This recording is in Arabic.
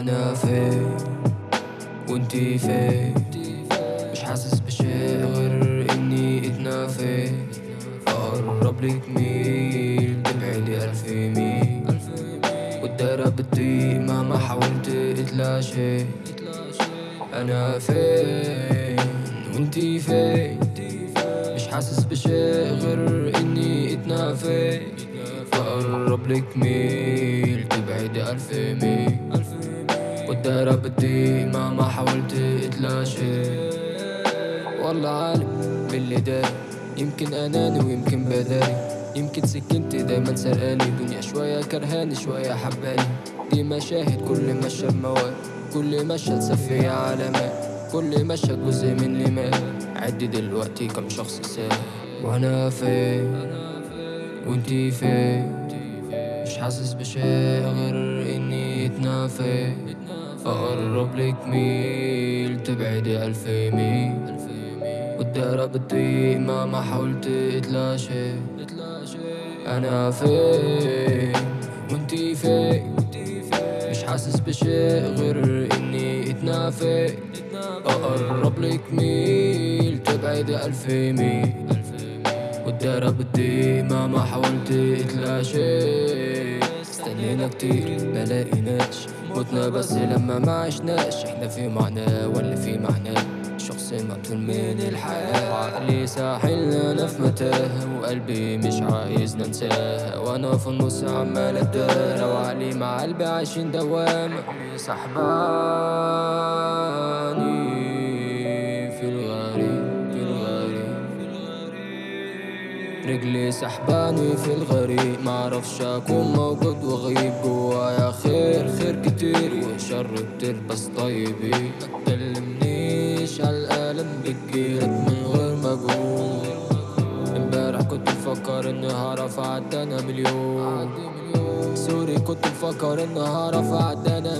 أنا فين؟ وأنتي فين؟ مش حاسس بشيء غير إني اتنافي أقرب لك ميل تبعدي ألف ميل. والدايرة بتضيق مهما حاولت اتلاشي أنا فين؟ وأنتي فين؟ مش حاسس بشيء غير إني اتنافي فقرب لك ميل تبعدي ألف ميل. والدايرة بتضيق مهما حاولت اتلاشي والله عالم باللي داري يمكن اناني ويمكن بداري يمكن سكنتي دايما سرقاني. دنيا شوية كرهاني شوية حباني. دي مشاهد كل مشهد مواد كل مشهد سفية علامات كل مشهد جزء مني مات عدي دلوقتي كم شخص ساب وأنا فين؟ وانتي فين؟ مش حاسس بشيء غير إني اتنافي اقرب لك ميل تبعدي ألف ميل. والدايرة بتضيق مهما حاولت اتلاشي أنا فين؟ وانتي فين؟ مش حاسس بشيء غير إني اتنافي أقرب لك ميل تبعدي ألف ميل. والدايرة بتضيق مهما حاولت اتلاشي استنينا كتير ما لقيناش بس لما ما عشناش. إحنا في معاناة ولا في معناه شخص مقتول من الحياة. وعقلي ساحلنا أنا في متاهة. وقلبي مش عايز ننساها وأنا في النص عمال اتدارى وعقلي مع قلبي عايشين دوامة سحباني رجلي سحباني في الغريب معرفش أكون موجود وغيب جوايا. خير خير كتير وشر كتير بس طيبين ما تكلمنيش على الالم بتجيلك من غير مجهود امبارح كنت مفكر إني هعرف أعدي أنا مليون. سوري كنت مفكر إني هعرف أعدي أنا